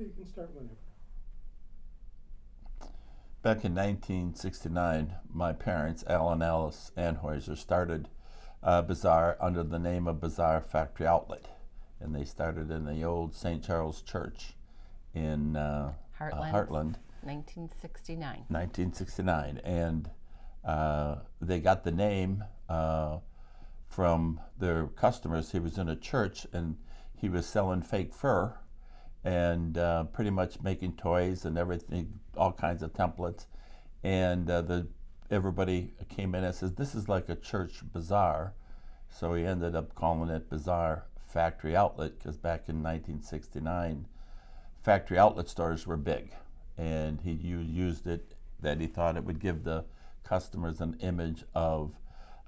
You can start whenever. Back in 1969, my parents, Al and Alice Anheuser, started uh, Bazaar under the name of Bazaar Factory Outlet. And they started in the old St. Charles Church in uh, uh, Hartland. Hartland, 1969. 1969. And uh, they got the name uh, from their customers. He was in a church and he was selling fake fur and uh, pretty much making toys and everything, all kinds of templates. And uh, the everybody came in and says, "This is like a church bazaar." So he ended up calling it Bazaar Factory Outlet because back in 1969, factory outlet stores were big, and he used it that he thought it would give the customers an image of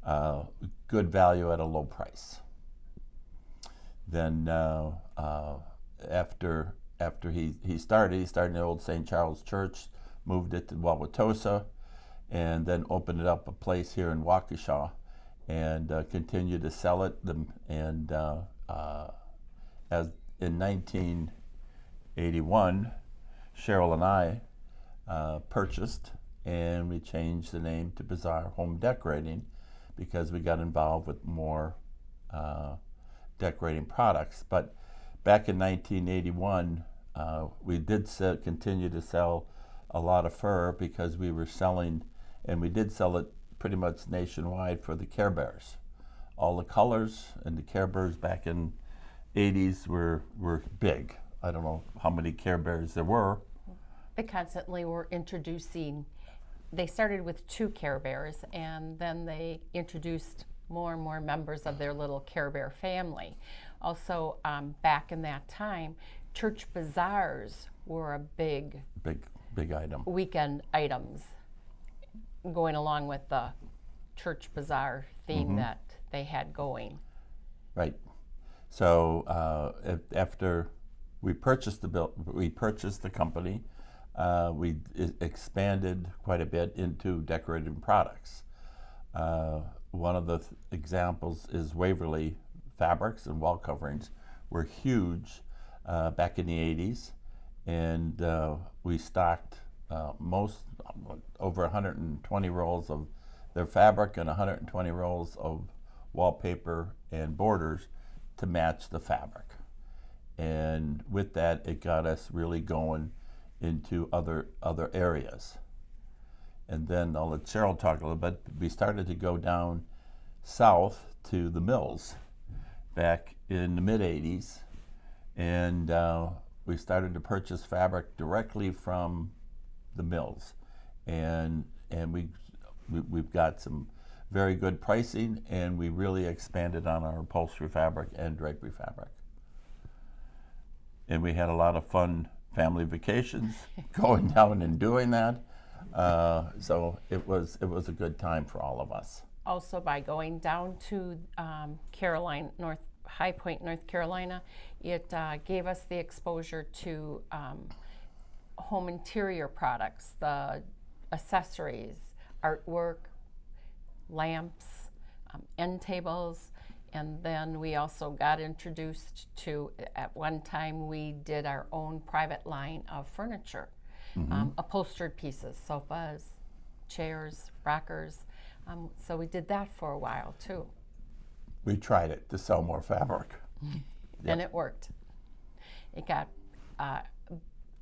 uh, good value at a low price. Then uh, uh, after after he, he started, he started in the old St. Charles Church, moved it to Wauwatosa, and then opened it up a place here in Waukesha, and uh, continued to sell it. And uh, uh, as in 1981, Cheryl and I uh, purchased, and we changed the name to Bazaar Home Decorating because we got involved with more uh, decorating products. But back in 1981, uh, we did se- continue to sell a lot of fur because we were selling, and we did sell it pretty much nationwide for the Care Bears. All the colors and the Care Bears back in 80s were were big. I don't know how many Care Bears there were. They constantly were introducing, they started with two Care Bears and then they introduced more and more members of their little Care Bear family. Also, um, back in that time, church bazaars were a big Big big item. weekend items going along with the church bazaar theme that they had going. Right. So uh, af- after we purchased the bill, we purchased the company. Uh, we expanded quite a bit into decorative products. Uh, one of the th- examples is Waverly fabrics and wall coverings were huge uh, back in the 80s, and uh, we stocked uh, most over 120 rolls of their fabric and 120 rolls of wallpaper and borders to match the fabric. And with that, it got us really going into other other areas. And then I'll let Cheryl talk a little bit. We started to go down south to the mills back in the mid 80s, and uh, we started to purchase fabric directly from the mills, and and we, we we've got some very good pricing, and we really expanded on our upholstery fabric and drapery fabric. And we had a lot of fun family vacations going down and doing that. Uh, so it was it was a good time for all of us. Also by going down to um, Caroline, North High Point, North Carolina, it uh, gave us the exposure to um, home interior products, the accessories, artwork, lamps, um, end tables, and then we also got introduced to. At one time, we did our own private line of furniture, um, upholstered pieces, sofas, chairs, rockers. Um, so we did that for a while too, We tried it to sell more fabric. and it worked. It got uh,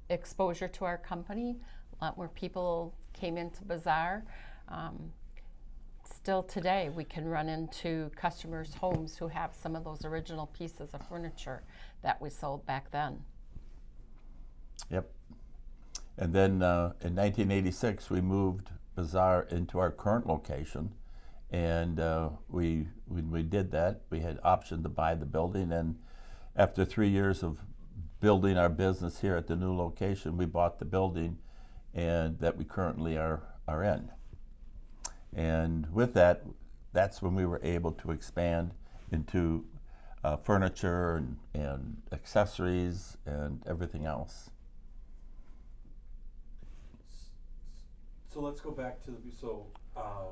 exposure to our company. A lot more people came into Bazaar. Um, still today, we can run into customers' homes who have some of those original pieces of furniture that we sold back then. Yep. And then uh, in 1986, we moved Bazaar into our current location. And uh, we, when we did that, we had option to buy the building. And after three years of building our business here at the new location, we bought the building and that we currently are, are in. And with that, that's when we were able to expand into uh, furniture and, and accessories and everything else. So let's go back to the, so, uh,